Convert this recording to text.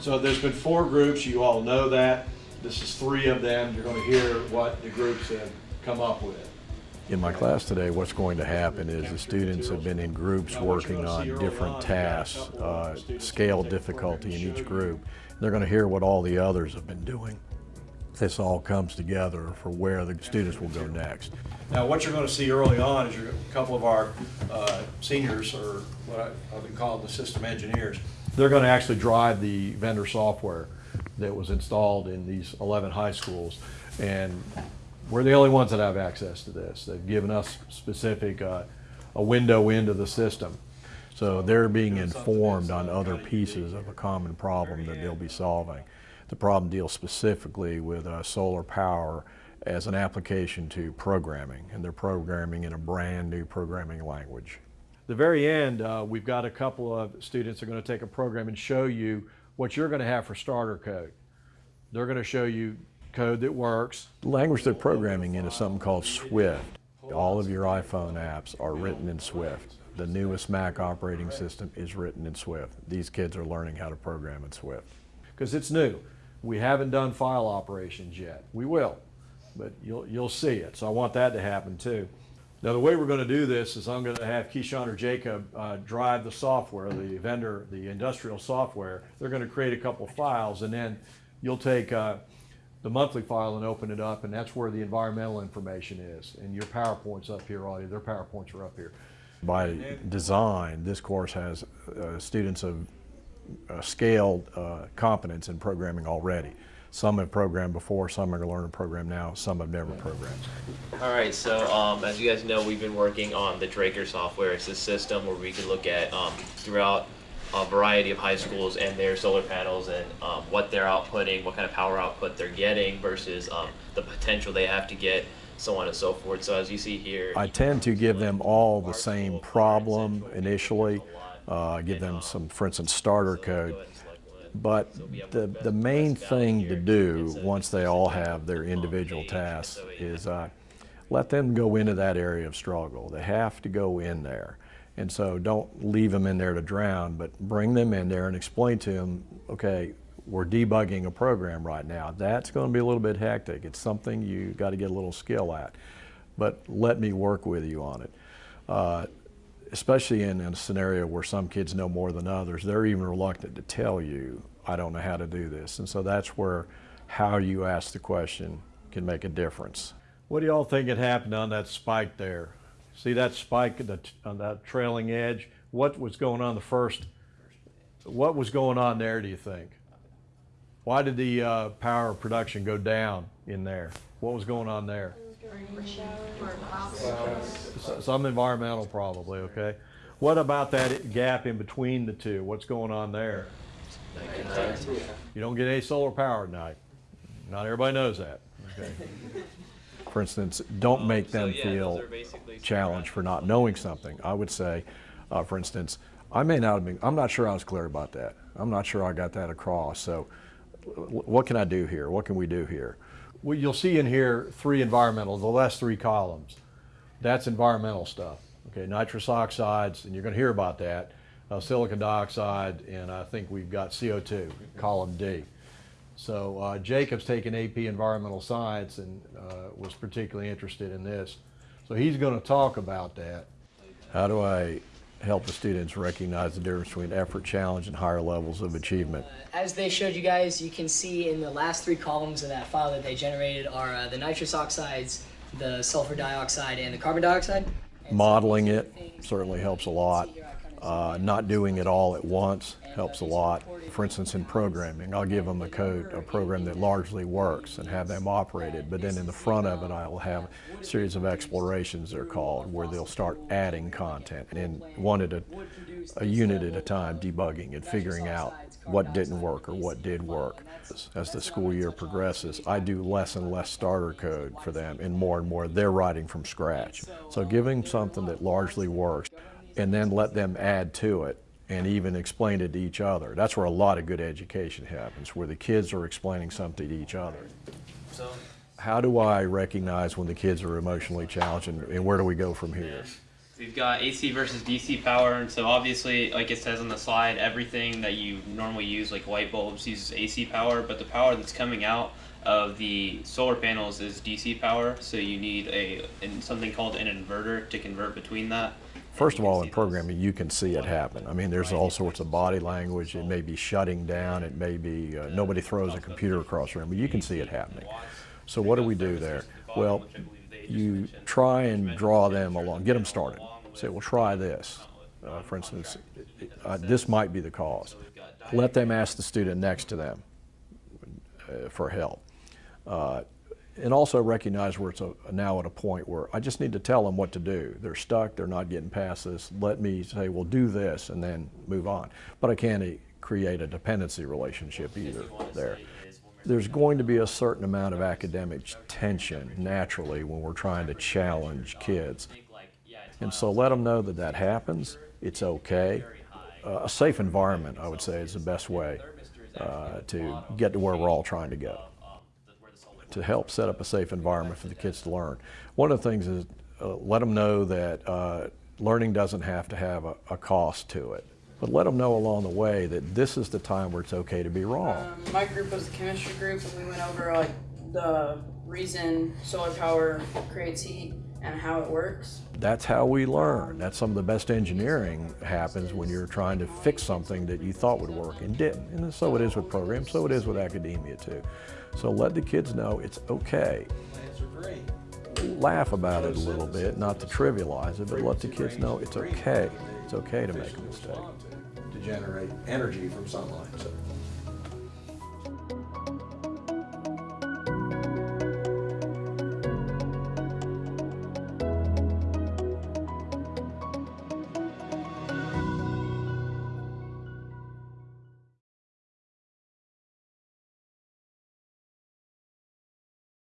So there's been four groups, you all know that. This is three of them. You're going to hear what the groups have come up with. In my class today, what's going to happen is the students have been in groups working on different tasks, uh, scale difficulty in each group. They're going to hear what all the others have been doing. This all comes together for where the students will go next. Now, what you're going to see early on is you're- a couple of our uh, seniors, or what I- I've been called the system engineers, they're going to actually drive the vendor software that was installed in these 11 high schools. And we're the only ones that have access to this. They've given us specific, uh, a window into the system. So they're being informed on other pieces of a common problem that they'll be solving. The problem deals specifically with uh, solar power as an application to programming, and they're programming in a brand new programming language. The very end, uh, we've got a couple of students that are going to take a program and show you what you're going to have for starter code. They're going to show you code that works. The language they're programming in is something called Swift. All of your iPhone apps are written in Swift. The newest Mac operating system is written in Swift. These kids are learning how to program in Swift. Because it's new. We haven't done file operations yet. We will, but you'll, you'll see it. So I want that to happen too. Now, the way we're going to do this is I'm going to have Keyshawn or Jacob uh, drive the software, the vendor, the industrial software. They're going to create a couple files, and then you'll take uh, the monthly file and open it up, and that's where the environmental information is. And your PowerPoint's up here, all their PowerPoints are up here. By design, this course has uh, students of uh, scaled uh, competence in programming already. Some have programmed before, some are learning to program now, some have never programmed. All right, so um, as you guys know, we've been working on the Draker software. It's a system where we can look at um, throughout a variety of high schools and their solar panels and um, what they're outputting, what kind of power output they're getting versus um, the potential they have to get, so on and so forth. So as you see here, I tend to give them all the same problem initially, uh, give them some, for instance, starter code. But the, the main thing to do, once they all have their individual tasks, is uh, let them go into that area of struggle. They have to go in there. And so don't leave them in there to drown, but bring them in there and explain to them, okay, we're debugging a program right now. That's going to be a little bit hectic. It's something you got to get a little skill at. But let me work with you on it. Uh, especially in, in, a scenario where some kids know more than others, they're even reluctant to tell you, I don't know how to do this. And so that's where how you ask the question can make a difference. What do y'all think had happened on that spike there? See that spike on that trailing edge? What was going on the first? What was going on there, do you think? Why did the uh, power production go down in there? What was going on there? Some environmental probably, okay. What about that gap in between the two? What's going on there? You don't get any solar power at night. Not everybody knows that. Okay. For instance, don't make them feel challenged for not knowing something. I would say, uh, for instance, I may not have been, I'm not sure I was clear about that. I'm not sure I got that across. So what can I do here? What can we do here? Well, you'll see in here three environmental, the last three columns. That's environmental stuff. Okay, nitrous oxides, and you're going to hear about that, uh, silicon dioxide, and I think we've got CO2, column D. So uh, Jacob's taken AP Environmental Science and uh, was particularly interested in this. So he's going to talk about that. How do I help the students recognize the difference between effort, challenge, and higher levels of achievement? Uh, as they showed you guys, you can see in the last three columns of that file that they generated are uh, the nitrous oxides, the sulfur dioxide, and the carbon dioxide. And Modeling it certainly helps a lot. Uh, not doing it all at once helps a lot. For instance, in programming, I'll give them a code, a program that largely works and have them operate it, but then in the front of it, I'll have a series of explorations, they're called, where they'll start adding content and one at a, a unit at a time, debugging and figuring out what didn't work or what did work. As the school year progresses, I do less and less starter code for them and more and more they're writing from scratch. So giving something that largely works and then let them add to it and even explain it to each other. That's where a lot of good education happens, where the kids are explaining something to each other. So, how do I recognize when the kids are emotionally challenged and, and where do we go from here? We've got AC versus DC power, and so obviously, like it says on the slide, everything that you normally use, like light bulbs, uses AC power, but the power that's coming out of the solar panels is DC power, so you need a in something called an inverter to convert between that. First of all, in programming, you can see it happen. I mean, there's all sorts of body language. It may be shutting down. It may be uh, nobody throws a computer across the room, but you can see it happening. So what do we do there? Well, you try and draw them along, get them started. Say, well, try this. Uh, for instance, uh, this might be the cause. Let them ask the student next to them uh, for help. And also recognize where it's a, now at a point where I just need to tell them what to do. They're stuck, they're not getting past this. Let me say, well, do this, and then move on. But I can't create a dependency relationship either there. There's going to be a certain amount of academic tension naturally when we're trying to challenge kids. And so let them know that that happens, it's okay. Uh, a safe environment, I would say, is the best way uh, to get to where we're all trying to go to help set up a safe environment for the kids to learn. One of the things is uh, let them know that uh, learning doesn't have to have a, a cost to it. But let them know along the way that this is the time where it's okay to be wrong. Um, my group was the chemistry group, and we went over like the reason solar power creates heat and how it works. That's how we learn. That's some of the best engineering happens when you're trying to fix something that you thought would work and didn't. And so it is with programs, so it is with academia too. So let the kids know it's okay. Laugh about it a little bit, not to trivialize it, but let the kids know it's okay. It's okay to make a mistake. To generate energy from sunlight.